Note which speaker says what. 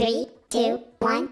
Speaker 1: Three, two, one.